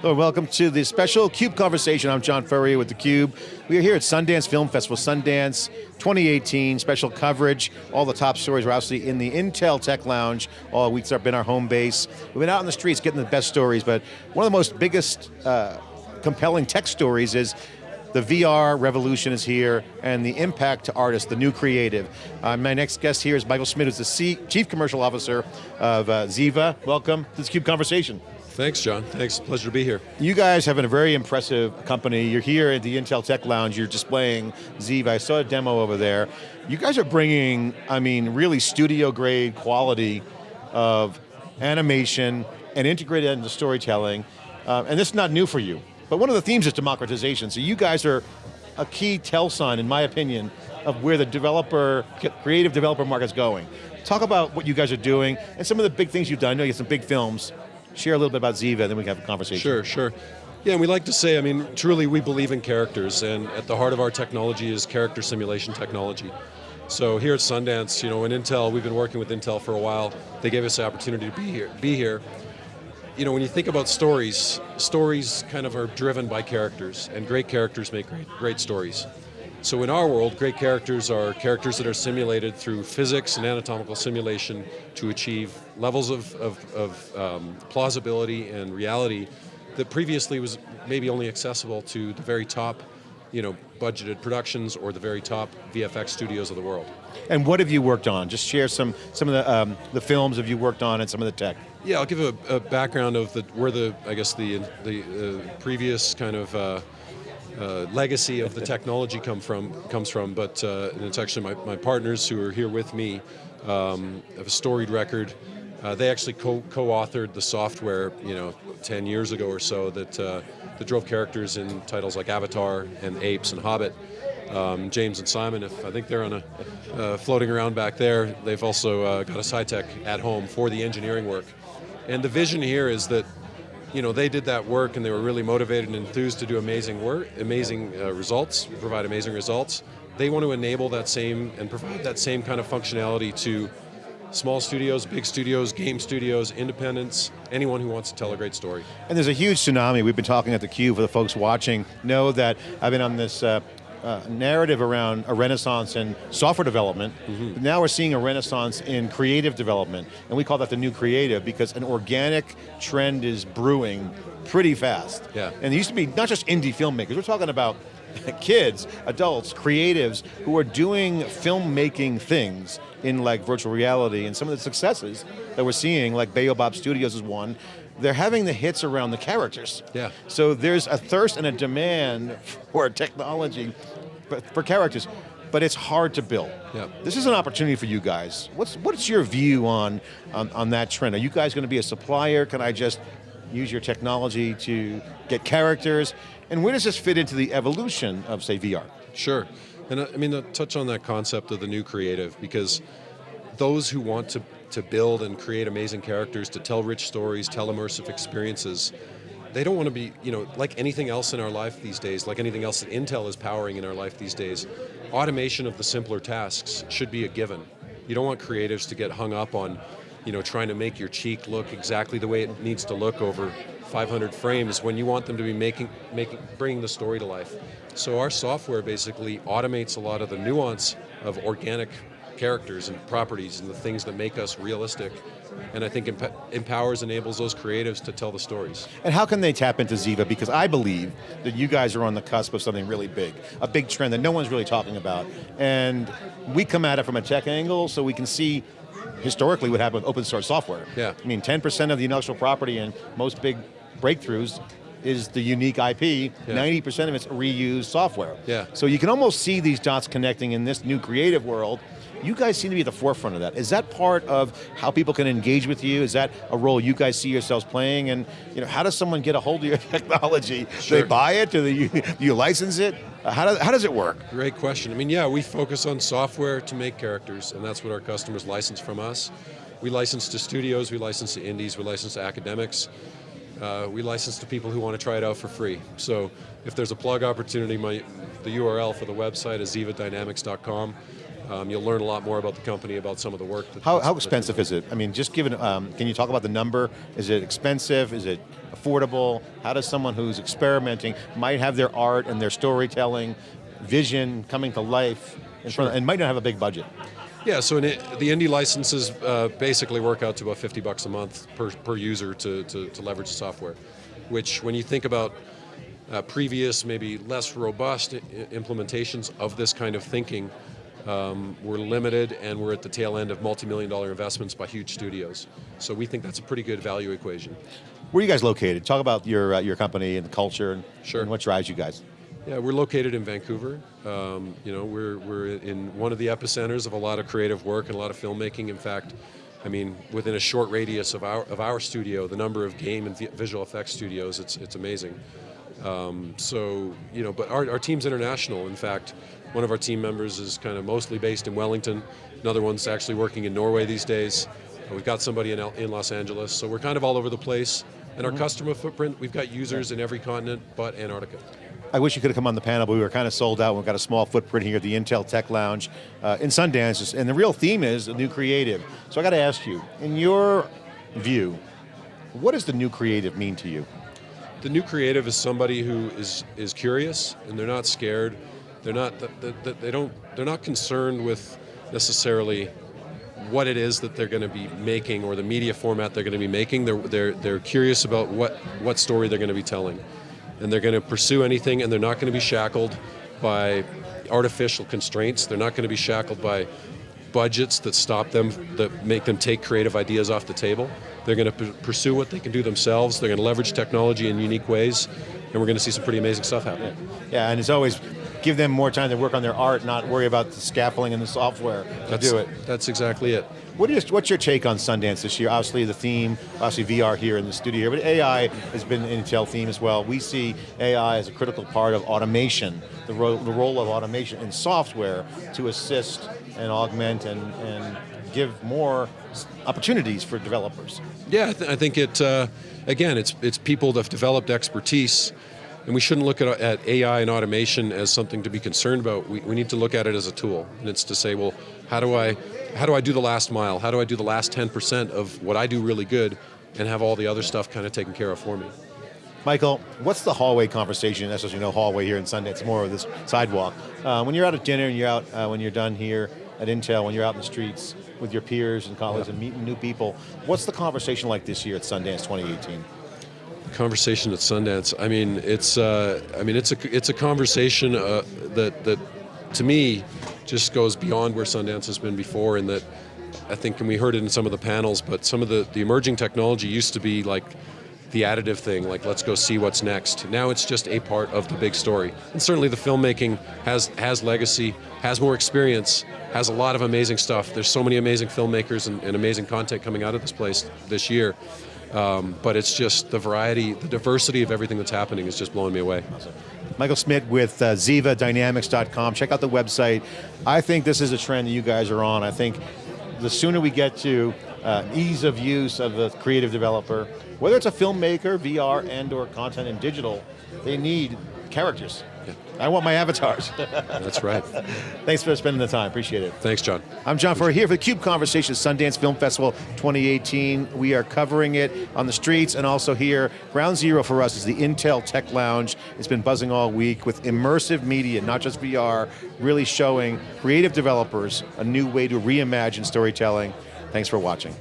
Hello, welcome to the special CUBE conversation. I'm John Furrier with theCUBE. We are here at Sundance Film Festival, Sundance 2018, special coverage. All the top stories are obviously in the Intel Tech Lounge. All weeks been our home base. We've been out in the streets getting the best stories, but one of the most biggest uh, compelling tech stories is the VR revolution is here and the impact to artists, the new creative. Uh, my next guest here is Michael Smit, who's the C Chief Commercial Officer of uh, Ziva. Welcome to this CUBE conversation. Thanks, John. Thanks, pleasure to be here. You guys have been a very impressive company. You're here at the Intel Tech Lounge, you're displaying Ziva. I saw a demo over there. You guys are bringing, I mean, really studio grade quality of animation and integrated into storytelling. Uh, and this is not new for you. But one of the themes is democratization. So you guys are a key tell sign, in my opinion, of where the developer, creative developer market's going. Talk about what you guys are doing and some of the big things you've done. I know you have some big films share a little bit about Ziva, then we can have a conversation. Sure, sure. Yeah, and we like to say, I mean, truly we believe in characters, and at the heart of our technology is character simulation technology. So here at Sundance, you know, in Intel, we've been working with Intel for a while. They gave us the opportunity to be here. Be here. You know, when you think about stories, stories kind of are driven by characters, and great characters make great, great stories. So in our world, great characters are characters that are simulated through physics and anatomical simulation to achieve levels of, of, of um, plausibility and reality that previously was maybe only accessible to the very top you know, budgeted productions or the very top VFX studios of the world. And what have you worked on? Just share some, some of the, um, the films have you worked on and some of the tech. Yeah, I'll give a, a background of the, where the, I guess the, the uh, previous kind of uh, uh, legacy of the technology come from comes from, but uh, it's actually my, my partners who are here with me um, have a storied record. Uh, they actually co-authored co the software, you know, 10 years ago or so that, uh, that drove characters in titles like Avatar and Apes and Hobbit. Um, James and Simon, if I think they're on a uh, floating around back there, they've also uh, got a SciTech at home for the engineering work. And the vision here is that you know, they did that work and they were really motivated and enthused to do amazing work, amazing uh, results, provide amazing results. They want to enable that same and provide that same kind of functionality to small studios, big studios, game studios, independents, anyone who wants to tell a great story. And there's a huge tsunami. We've been talking at theCUBE for the folks watching, know that I've been on this uh, uh, narrative around a renaissance in software development. Mm -hmm. Now we're seeing a renaissance in creative development, and we call that the new creative because an organic trend is brewing pretty fast. Yeah. And it used to be not just indie filmmakers, we're talking about kids, adults, creatives who are doing filmmaking things in like virtual reality and some of the successes that we're seeing, like Baobab Studios is one, they're having the hits around the characters. Yeah. So there's a thirst and a demand for technology, for characters, but it's hard to build. Yeah. This is an opportunity for you guys. What's, what's your view on, on, on that trend? Are you guys going to be a supplier? Can I just use your technology to get characters? And where does this fit into the evolution of, say, VR? Sure, and uh, I mean, uh, touch on that concept of the new creative, because those who want to to build and create amazing characters, to tell rich stories, tell immersive experiences. They don't want to be, you know, like anything else in our life these days, like anything else that Intel is powering in our life these days, automation of the simpler tasks should be a given. You don't want creatives to get hung up on, you know, trying to make your cheek look exactly the way it needs to look over 500 frames when you want them to be making, making, bringing the story to life. So our software basically automates a lot of the nuance of organic characters and properties and the things that make us realistic and I think emp empowers, enables those creatives to tell the stories. And how can they tap into Ziva? Because I believe that you guys are on the cusp of something really big, a big trend that no one's really talking about. And we come at it from a tech angle so we can see historically what happened with open source software. Yeah. I mean, 10% of the intellectual property and most big breakthroughs is the unique IP, 90% of it's reused software. Yeah. So you can almost see these dots connecting in this new creative world you guys seem to be at the forefront of that. Is that part of how people can engage with you? Is that a role you guys see yourselves playing? And you know, how does someone get a hold of your technology? Sure. Do they buy it? Do, they, do you license it? Uh, how, does, how does it work? Great question. I mean, yeah, we focus on software to make characters, and that's what our customers license from us. We license to studios, we license to indies, we license to academics. Uh, we license to people who want to try it out for free. So if there's a plug opportunity, my, the URL for the website is zivadynamics.com. Um, you'll learn a lot more about the company, about some of the work. That, how, how expensive is it? I mean, just given, um, can you talk about the number? Is it expensive? Is it affordable? How does someone who's experimenting, might have their art and their storytelling, vision coming to life, in front of, and might not have a big budget? Yeah, so it, the indie licenses uh, basically work out to about 50 bucks a month per, per user to, to, to leverage the software, which when you think about uh, previous, maybe less robust implementations of this kind of thinking, um, we're limited and we're at the tail end of multi-million dollar investments by huge studios. So we think that's a pretty good value equation. Where are you guys located? Talk about your, uh, your company and the culture and, sure. and what drives you guys. Yeah, we're located in Vancouver. Um, you know, we're, we're in one of the epicenters of a lot of creative work and a lot of filmmaking. In fact, I mean, within a short radius of our, of our studio, the number of game and visual effects studios, it's, it's amazing. Um, so, you know, but our, our team's international. In fact, one of our team members is kind of mostly based in Wellington. Another one's actually working in Norway these days. We've got somebody in, in Los Angeles. So we're kind of all over the place. And our mm -hmm. customer footprint, we've got users in every continent but Antarctica. I wish you could have come on the panel, but we were kind of sold out. We've got a small footprint here at the Intel Tech Lounge uh, in Sundance, and the real theme is the new creative. So I got to ask you, in your view, what does the new creative mean to you? The new creative is somebody who is is curious and they're not scared. They're not they don't they're not concerned with necessarily what it is that they're going to be making or the media format they're going to be making. They're they're they're curious about what what story they're going to be telling and they're going to pursue anything and they're not going to be shackled by artificial constraints. They're not going to be shackled by budgets that stop them, that make them take creative ideas off the table. They're going to pursue what they can do themselves. They're going to leverage technology in unique ways, and we're going to see some pretty amazing stuff happen. Yeah, and it's always give them more time to work on their art, not worry about the scaffolding and the software to that's, do it. That's exactly it. What is, what's your take on Sundance this year? Obviously the theme, obviously VR here in the studio here, but AI has been an Intel theme as well. We see AI as a critical part of automation, the, ro the role of automation in software to assist and augment and, and give more opportunities for developers. Yeah, I, th I think it, uh, again, it's, it's people that have developed expertise and we shouldn't look at, at, AI and automation as something to be concerned about. We, we, need to look at it as a tool. And it's to say, well, how do I, how do I do the last mile? How do I do the last 10% of what I do really good and have all the other stuff kind of taken care of for me? Michael, what's the hallway conversation? That's as you know, hallway here in Sundance, more of this sidewalk. Uh, when you're out at dinner and you're out, uh, when you're done here at Intel, when you're out in the streets with your peers and colleagues yeah. and meeting new people, what's the conversation like this year at Sundance 2018? Conversation at Sundance. I mean, it's uh, I mean it's a it's a conversation uh, that that to me just goes beyond where Sundance has been before, in that I think, and we heard it in some of the panels, but some of the the emerging technology used to be like the additive thing, like let's go see what's next. Now it's just a part of the big story. And certainly the filmmaking has has legacy, has more experience, has a lot of amazing stuff. There's so many amazing filmmakers and, and amazing content coming out of this place this year. Um, but it's just the variety, the diversity of everything that's happening is just blowing me away. Michael Smit with uh, ZivaDynamics.com. Check out the website. I think this is a trend that you guys are on. I think the sooner we get to uh, ease of use of the creative developer, whether it's a filmmaker, VR, and or content and digital, they need characters. I want my avatars. That's right. Thanks for spending the time, appreciate it. Thanks, John. I'm John Furrier here for the CUBE Conversations Sundance Film Festival 2018. We are covering it on the streets and also here. Ground zero for us is the Intel Tech Lounge. It's been buzzing all week with immersive media, not just VR, really showing creative developers a new way to reimagine storytelling. Thanks for watching.